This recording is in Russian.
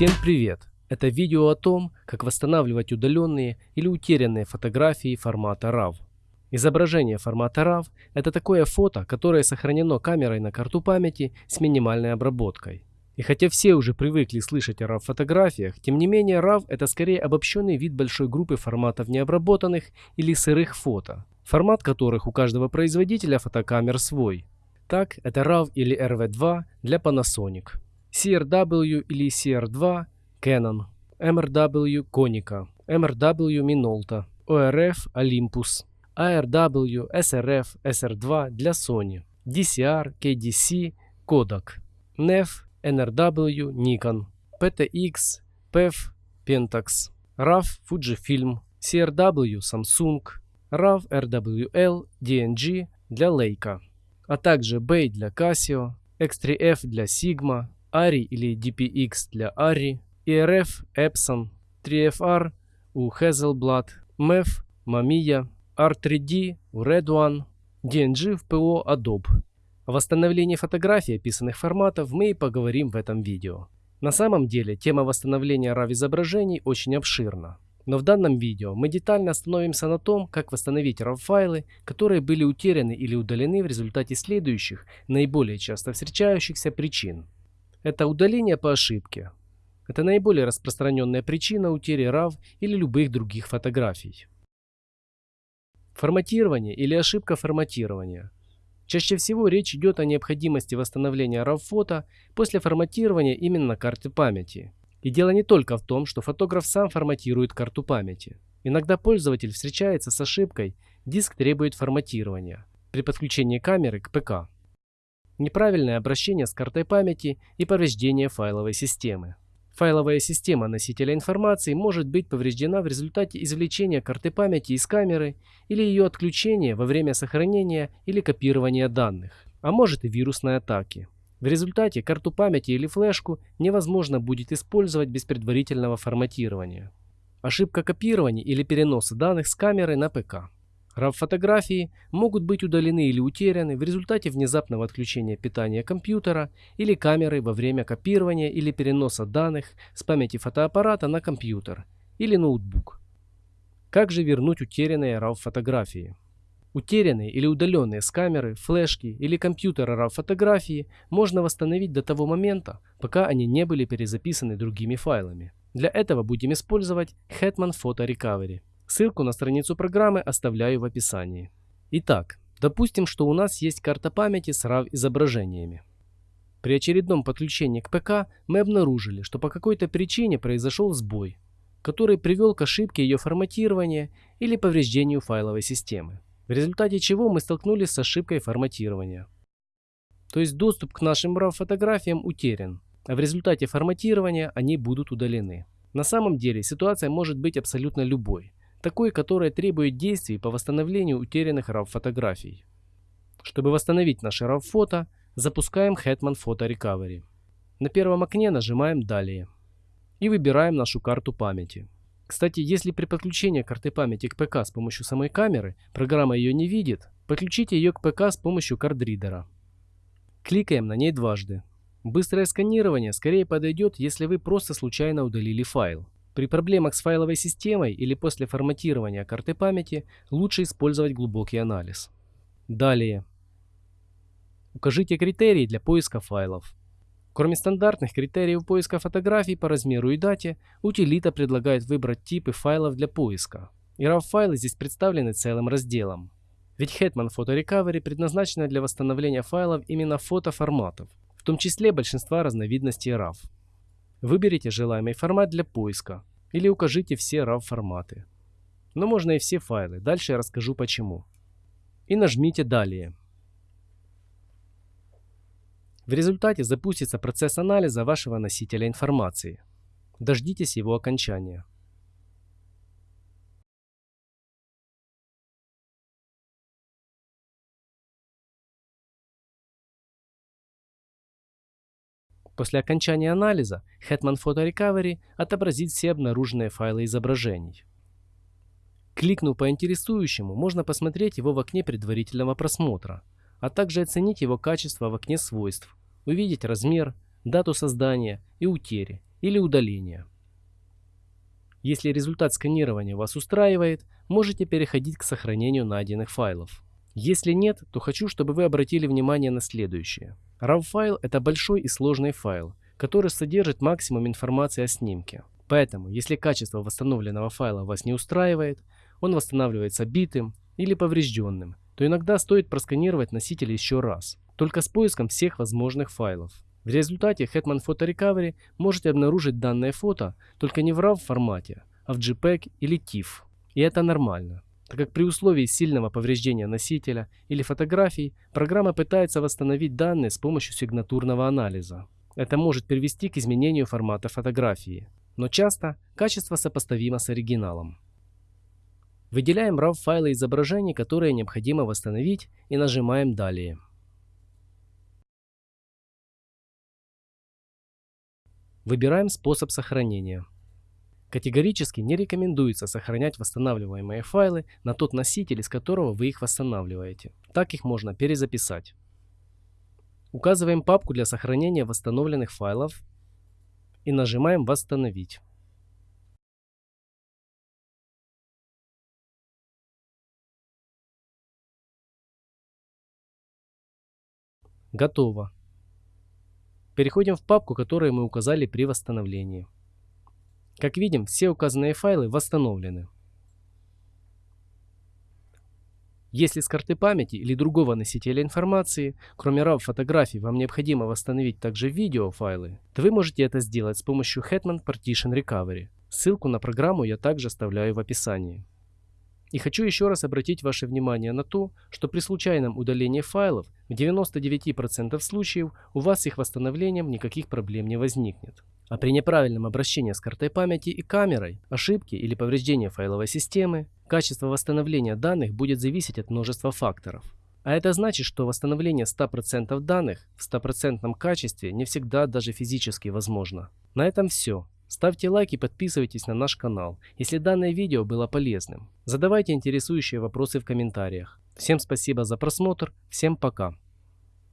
Всем привет! Это видео о том, как восстанавливать удаленные или утерянные фотографии формата RAW. Изображение формата RAW – это такое фото, которое сохранено камерой на карту памяти с минимальной обработкой. И хотя все уже привыкли слышать о RAW-фотографиях, тем не менее RAW – это скорее обобщенный вид большой группы форматов необработанных или сырых фото, формат которых у каждого производителя фотокамер свой. Так, это RAW или RV2 для Panasonic, CRW или CR2 Canon, MRW Konica, MRW Minolta, ORF Olympus, ARW, SRF, SR2 для Sony, DCR, KDC, Kodak, NEF, NRW, Nikon, PTX, PEF, Pentax, RAW, Fujifilm, CRW, Samsung, RAW, RWL, DNG для Leica, а также Bay для Casio, X3F для Sigma, ARRI или DPX для ARRI, ERF, Epson, 3FR у Hazelblad, MEF, Mamiya, R3D у Red One, DNG в ПО Adobe. О восстановлении фотографий описанных форматов мы и поговорим в этом видео. На самом деле тема восстановления RAW изображений очень обширна. Но в данном видео мы детально остановимся на том, как восстановить RAW-файлы, которые были утеряны или удалены в результате следующих, наиболее часто встречающихся причин. Это удаление по ошибке. Это наиболее распространенная причина утери RAW или любых других фотографий. Форматирование или ошибка форматирования. Чаще всего речь идет о необходимости восстановления RAW-фото после форматирования именно карты памяти. И дело не только в том, что фотограф сам форматирует карту памяти. Иногда пользователь встречается с ошибкой «Диск требует форматирования» при подключении камеры к ПК неправильное обращение с картой памяти и повреждение файловой системы. Файловая система носителя информации может быть повреждена в результате извлечения карты памяти из камеры или ее отключения во время сохранения или копирования данных, а может и вирусной атаки. В результате карту памяти или флешку невозможно будет использовать без предварительного форматирования. Ошибка копирования или переноса данных с камеры на ПК. RAW-фотографии могут быть удалены или утеряны в результате внезапного отключения питания компьютера или камеры во время копирования или переноса данных с памяти фотоаппарата на компьютер или ноутбук. Как же вернуть утерянные RAW-фотографии? Утерянные или удаленные с камеры, флешки или компьютера RAW-фотографии можно восстановить до того момента, пока они не были перезаписаны другими файлами. Для этого будем использовать Hetman Photo Recovery. Ссылку на страницу программы оставляю в описании. Итак, допустим, что у нас есть карта памяти с RAW изображениями. При очередном подключении к ПК мы обнаружили, что по какой-то причине произошел сбой, который привел к ошибке ее форматирования или повреждению файловой системы, в результате чего мы столкнулись с ошибкой форматирования. То есть доступ к нашим RAW-фотографиям утерян, а в результате форматирования они будут удалены. На самом деле ситуация может быть абсолютно любой такой, которая требует действий по восстановлению утерянных RAW-фотографий. Чтобы восстановить наше RAW-фото, запускаем Hetman Photo Recovery. На первом окне нажимаем «Далее» и выбираем нашу карту памяти. Кстати, если при подключении карты памяти к ПК с помощью самой камеры программа ее не видит, подключите ее к ПК с помощью кардридера. Кликаем на ней дважды. Быстрое сканирование скорее подойдет, если вы просто случайно удалили файл. При проблемах с файловой системой или после форматирования карты памяти лучше использовать глубокий анализ. Далее. Укажите критерии для поиска файлов. Кроме стандартных критериев поиска фотографий по размеру и дате, утилита предлагает выбрать типы файлов для поиска. И RAW-файлы здесь представлены целым разделом. Ведь Hetman Photo Recovery предназначена для восстановления файлов именно фотоформатов, в том числе большинства разновидностей RAW. Выберите желаемый формат для поиска или укажите все RAW форматы. Но можно и все файлы, дальше я расскажу почему. И нажмите «Далее». В результате запустится процесс анализа вашего носителя информации. Дождитесь его окончания. После окончания анализа Hetman Photo Recovery отобразит все обнаруженные файлы изображений. Кликнув по интересующему, можно посмотреть его в окне предварительного просмотра, а также оценить его качество в окне свойств, увидеть размер, дату создания и утери, или удаления. Если результат сканирования вас устраивает, можете переходить к сохранению найденных файлов. Если нет, то хочу, чтобы вы обратили внимание на следующее. RAW-файл – это большой и сложный файл, который содержит максимум информации о снимке. Поэтому, если качество восстановленного файла вас не устраивает, он восстанавливается битым или поврежденным, то иногда стоит просканировать носитель еще раз, только с поиском всех возможных файлов. В результате Hetman Photo Recovery можете обнаружить данное фото только не в RAW формате, а в JPEG или TIFF. И это нормально, так как при условии сильного повреждения носителя или фотографий программа пытается восстановить данные с помощью сигнатурного анализа. Это может привести к изменению формата фотографии, но часто качество сопоставимо с оригиналом. Выделяем RAW файлы изображений, которые необходимо восстановить и нажимаем «Далее». Выбираем способ сохранения. Категорически не рекомендуется сохранять восстанавливаемые файлы на тот носитель, из которого вы их восстанавливаете. Так их можно перезаписать. Указываем папку для сохранения восстановленных файлов и нажимаем «Восстановить». Готово. Переходим в папку, которую мы указали при восстановлении. Как видим, все указанные файлы восстановлены. Если с карты памяти или другого носителя информации, кроме RAW фотографий, вам необходимо восстановить также видеофайлы, то вы можете это сделать с помощью Hetman Partition Recovery. Ссылку на программу я также оставляю в описании. И хочу еще раз обратить ваше внимание на то, что при случайном удалении файлов в 99% случаев у вас с их восстановлением никаких проблем не возникнет. А при неправильном обращении с картой памяти и камерой, ошибки или повреждения файловой системы, качество восстановления данных будет зависеть от множества факторов. А это значит, что восстановление 100% данных в 100% качестве не всегда даже физически возможно. На этом все. Ставьте лайк и подписывайтесь на наш канал, если данное видео было полезным. Задавайте интересующие вопросы в комментариях. Всем спасибо за просмотр, всем пока.